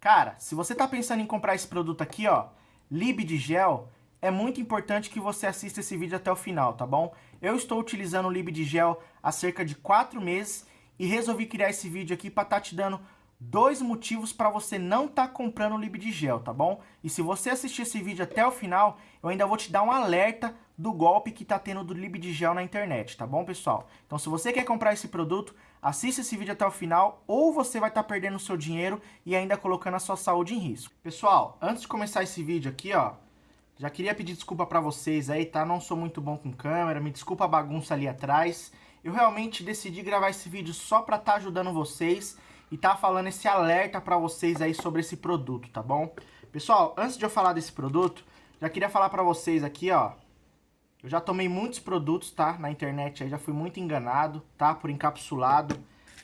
Cara, se você tá pensando em comprar esse produto aqui, ó, Lib de Gel, é muito importante que você assista esse vídeo até o final, tá bom? Eu estou utilizando o Lib de Gel há cerca de 4 meses e resolvi criar esse vídeo aqui para estar tá te dando dois motivos para você não estar tá comprando o Lib de Gel, tá bom? E se você assistir esse vídeo até o final, eu ainda vou te dar um alerta do golpe que tá tendo do Lib de Gel na internet, tá bom, pessoal? Então, se você quer comprar esse produto, assista esse vídeo até o final, ou você vai estar tá perdendo o seu dinheiro e ainda colocando a sua saúde em risco. Pessoal, antes de começar esse vídeo aqui, ó, já queria pedir desculpa para vocês aí, tá? Não sou muito bom com câmera, me desculpa a bagunça ali atrás. Eu realmente decidi gravar esse vídeo só para estar tá ajudando vocês e tá falando esse alerta para vocês aí sobre esse produto, tá bom? Pessoal, antes de eu falar desse produto, já queria falar para vocês aqui, ó. Eu já tomei muitos produtos, tá? Na internet aí, já fui muito enganado, tá? Por encapsulado.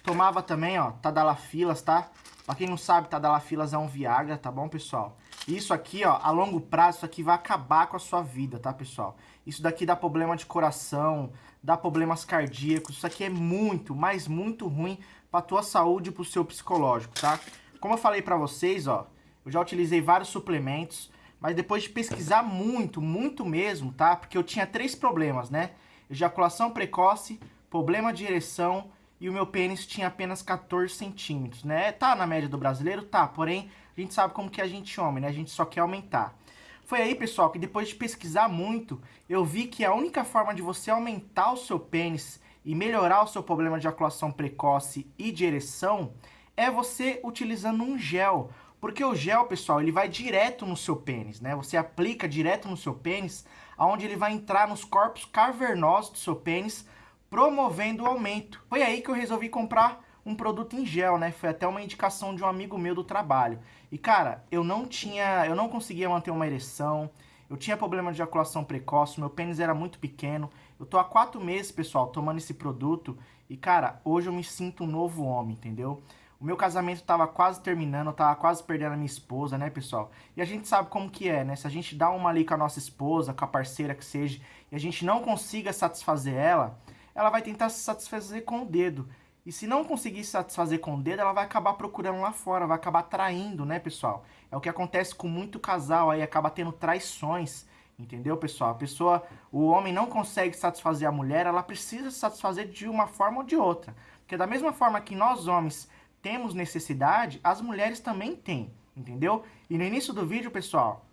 Tomava também, ó, Tadalafilas, tá? Pra quem não sabe, Tadalafilas é um Viagra, tá bom, pessoal? Isso aqui, ó, a longo prazo, isso aqui vai acabar com a sua vida, tá, pessoal? Isso daqui dá problema de coração, dá problemas cardíacos. Isso aqui é muito, mas muito ruim pra tua saúde e pro seu psicológico, tá? Como eu falei pra vocês, ó, eu já utilizei vários suplementos, mas depois de pesquisar muito, muito mesmo, tá? Porque eu tinha três problemas, né? Ejaculação precoce, problema de ereção e o meu pênis tinha apenas 14 centímetros, né? Tá na média do brasileiro? Tá, porém a gente sabe como que a gente homem, né? A gente só quer aumentar. Foi aí, pessoal, que depois de pesquisar muito, eu vi que a única forma de você aumentar o seu pênis e melhorar o seu problema de ejaculação precoce e de ereção é você utilizando um gel. Porque o gel, pessoal, ele vai direto no seu pênis, né? Você aplica direto no seu pênis, aonde ele vai entrar nos corpos cavernosos do seu pênis, promovendo o aumento. Foi aí que eu resolvi comprar um produto em gel, né? Foi até uma indicação de um amigo meu do trabalho. E cara, eu não tinha, eu não conseguia manter uma ereção, eu tinha problema de ejaculação precoce, meu pênis era muito pequeno. Eu tô há quatro meses, pessoal, tomando esse produto e cara, hoje eu me sinto um novo homem, entendeu? O meu casamento tava quase terminando, eu tava quase perdendo a minha esposa, né, pessoal? E a gente sabe como que é, né? Se a gente dá uma ali com a nossa esposa, com a parceira que seja, e a gente não consiga satisfazer ela, ela vai tentar se satisfazer com o dedo. E se não conseguir satisfazer com o dedo, ela vai acabar procurando lá fora, vai acabar traindo, né, pessoal? É o que acontece com muito casal aí, acaba tendo traições, entendeu, pessoal? A pessoa, o homem não consegue satisfazer a mulher, ela precisa se satisfazer de uma forma ou de outra. Porque da mesma forma que nós homens temos necessidade, as mulheres também têm, entendeu? E no início do vídeo, pessoal,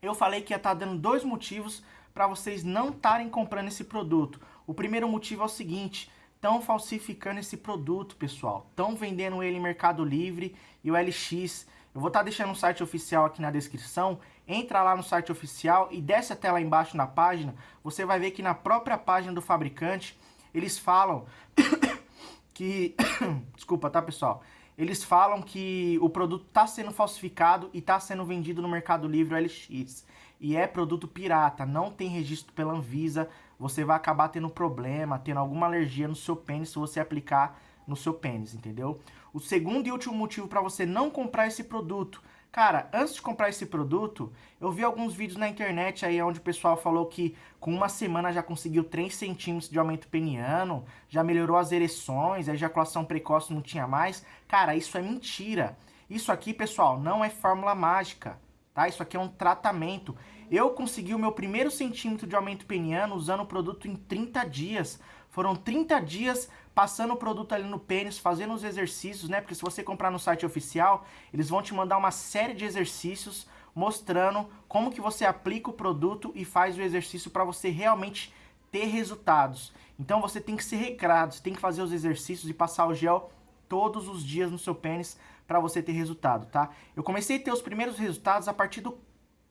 eu falei que ia estar tá dando dois motivos para vocês não estarem comprando esse produto. O primeiro motivo é o seguinte, estão falsificando esse produto, pessoal. Estão vendendo ele em Mercado Livre e o LX. Eu vou estar tá deixando o site oficial aqui na descrição. Entra lá no site oficial e desce até lá embaixo na página. Você vai ver que na própria página do fabricante, eles falam que... Desculpa, tá, pessoal? Eles falam que o produto está sendo falsificado e está sendo vendido no Mercado Livre LX. E é produto pirata, não tem registro pela Anvisa, você vai acabar tendo problema, tendo alguma alergia no seu pênis se você aplicar no seu pênis, entendeu? O segundo e último motivo para você não comprar esse produto. Cara, antes de comprar esse produto, eu vi alguns vídeos na internet aí onde o pessoal falou que com uma semana já conseguiu 3 centímetros de aumento peniano, já melhorou as ereções, a ejaculação precoce não tinha mais. Cara, isso é mentira. Isso aqui, pessoal, não é fórmula mágica, tá? Isso aqui é um tratamento. Eu consegui o meu primeiro centímetro de aumento peniano usando o produto em 30 dias. Foram 30 dias passando o produto ali no pênis, fazendo os exercícios, né? Porque se você comprar no site oficial, eles vão te mandar uma série de exercícios mostrando como que você aplica o produto e faz o exercício para você realmente ter resultados. Então você tem que ser recrado, você tem que fazer os exercícios e passar o gel todos os dias no seu pênis para você ter resultado, tá? Eu comecei a ter os primeiros resultados a partir do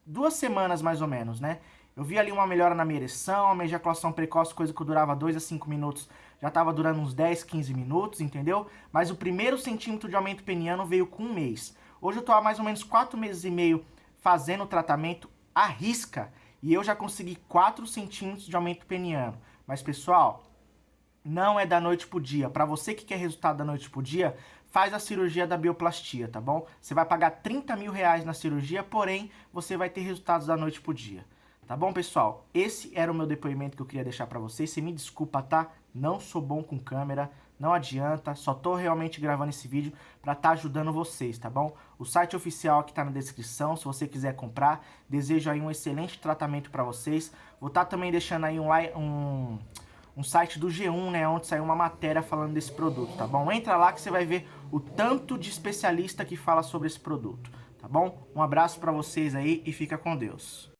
duas semanas mais ou menos, né? Eu vi ali uma melhora na minha ereção, a minha ejaculação precoce, coisa que durava 2 a 5 minutos, já estava durando uns 10, 15 minutos, entendeu? Mas o primeiro centímetro de aumento peniano veio com um mês. Hoje eu estou há mais ou menos 4 meses e meio fazendo o tratamento à risca e eu já consegui 4 centímetros de aumento peniano. Mas pessoal, não é da noite pro dia. Para você que quer resultado da noite pro dia, faz a cirurgia da bioplastia, tá bom? Você vai pagar 30 mil reais na cirurgia, porém, você vai ter resultados da noite pro dia. Tá bom, pessoal? Esse era o meu depoimento que eu queria deixar pra vocês. Você me desculpa, tá? Não sou bom com câmera, não adianta, só tô realmente gravando esse vídeo para estar tá ajudando vocês, tá bom? O site oficial aqui tá na descrição, se você quiser comprar, desejo aí um excelente tratamento para vocês. Vou estar tá também deixando aí um, um, um site do G1, né, onde saiu uma matéria falando desse produto, tá bom? Entra lá que você vai ver o tanto de especialista que fala sobre esse produto, tá bom? Um abraço para vocês aí e fica com Deus.